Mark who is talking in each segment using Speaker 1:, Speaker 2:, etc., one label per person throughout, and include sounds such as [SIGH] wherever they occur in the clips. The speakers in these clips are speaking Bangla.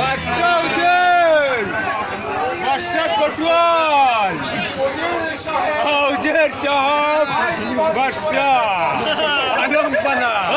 Speaker 1: Başla Avcır! Başlat Kotuan! Avcır Şahap! Başla! Alım sana!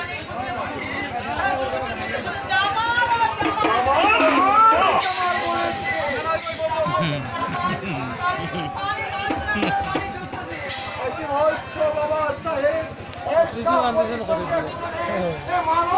Speaker 2: [LAUGHS] মানব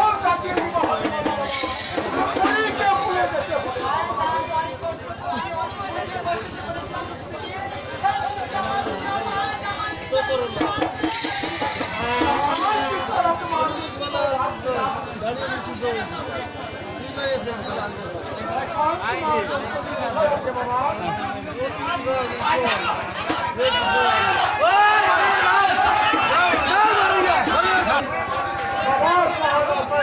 Speaker 2: বাবা সাহায্য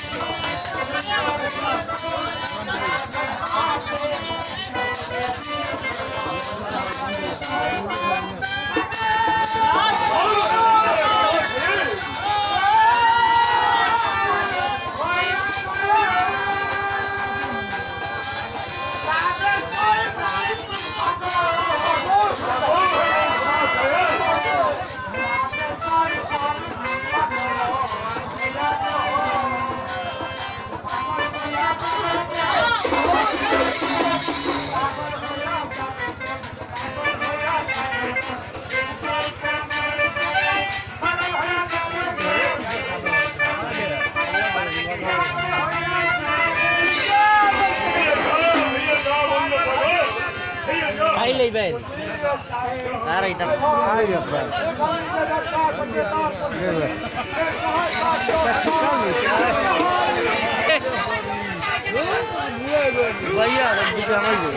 Speaker 1: Hadi. Ahí le ven. Ahora ahí está. Ahí
Speaker 2: está. Vaya,
Speaker 1: vaya, vaya.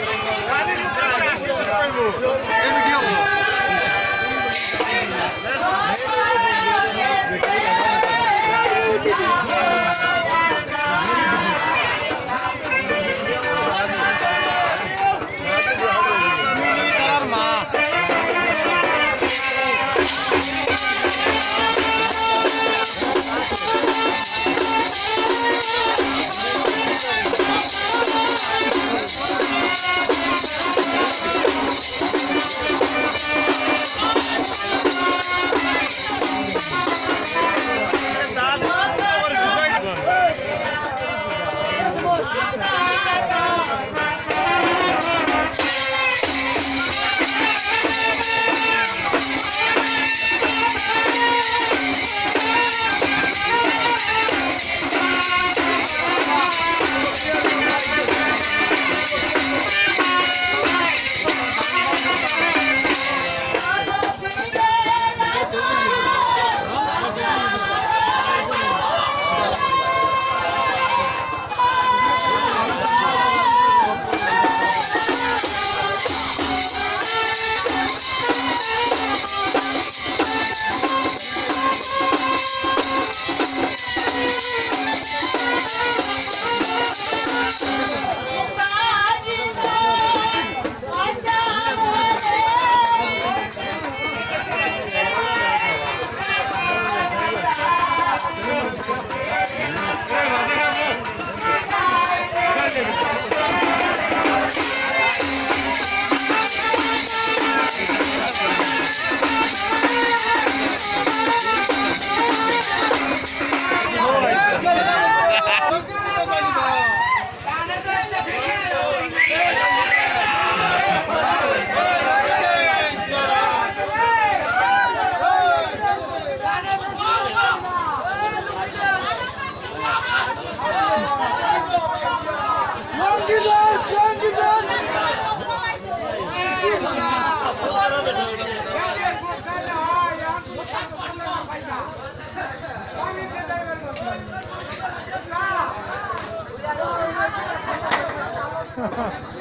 Speaker 2: Huh.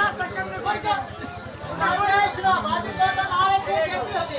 Speaker 2: রাস্তা কেমনে কইতা না করে আসলো বাজি দাদা আরে কেমনে হতে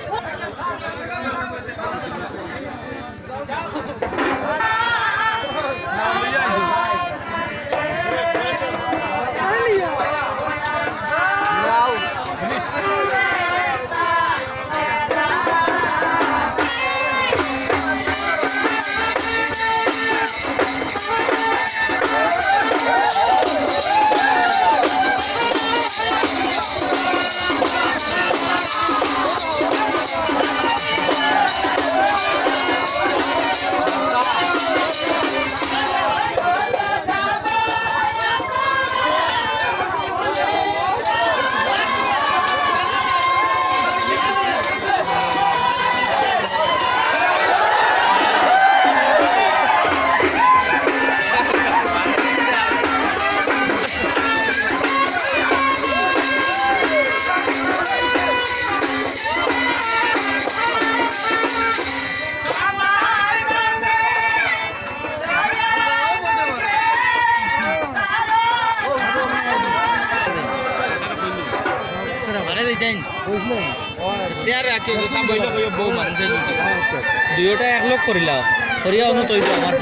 Speaker 1: দুইটা। এক লোক করিলা করিয়া অনু তৈরি আমার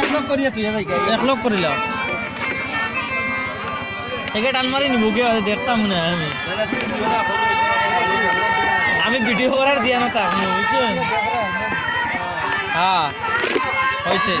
Speaker 1: এক করিয়া তুই এক টান মারি নিব গিয়ে দেখতাম মনে আমি আমি ভিডিও করার দিয়া না তাক বুঝছেন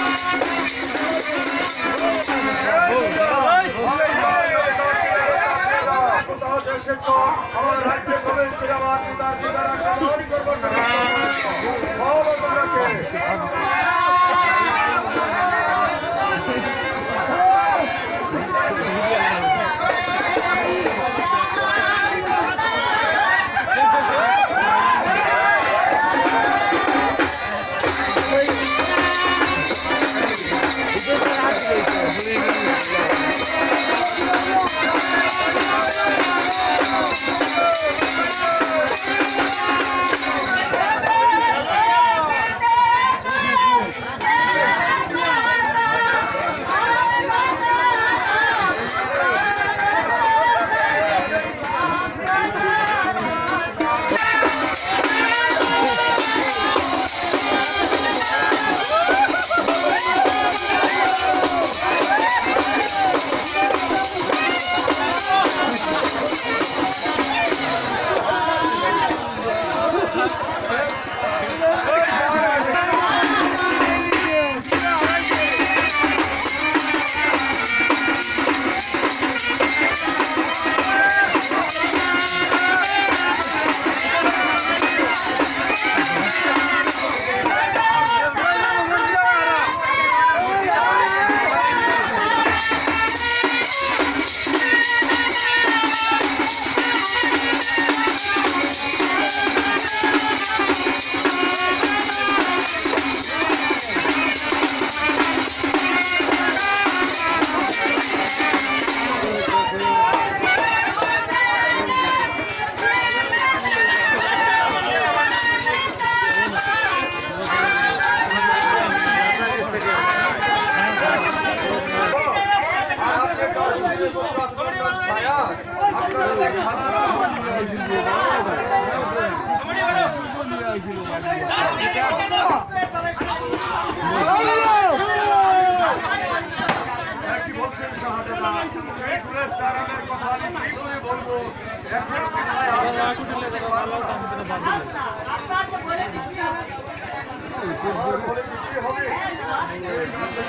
Speaker 2: দেশের আমার রাজ্যে প্রবেশ করে আমার পিতা পিতারা সাধারণ করব তোমরাকে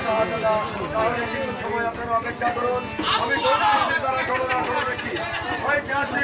Speaker 2: সাহায্যটা তাহলে কিছু সময় আপনারা অপেক্ষা করুন আমি তারা ঘটনা করে দেখি ওই কাছে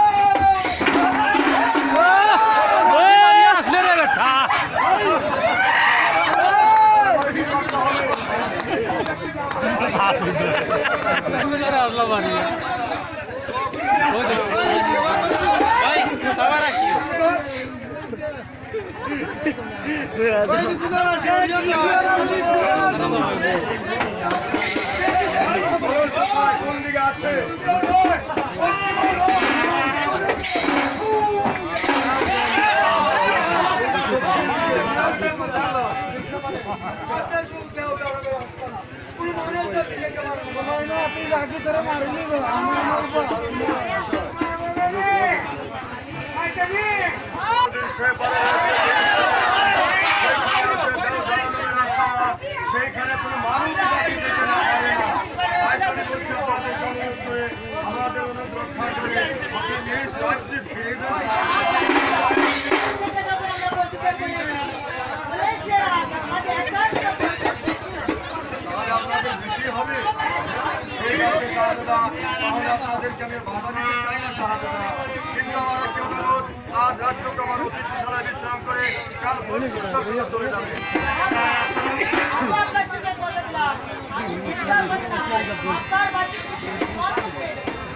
Speaker 2: સાહેબ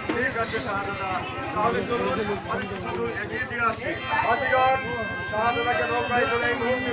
Speaker 2: ঠিক আছে শাহজাদা। তাহলে চলুন অনেক শুধু এগিয়ে দিয়ে আসি। অধিকার শাহজাদাকে নৌকায় করে এই মুহূর্তে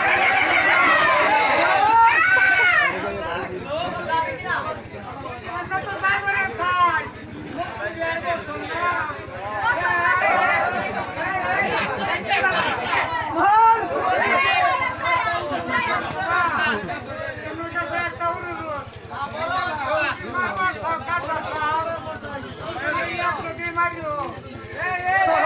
Speaker 2: Magno! Ei, ei, ei!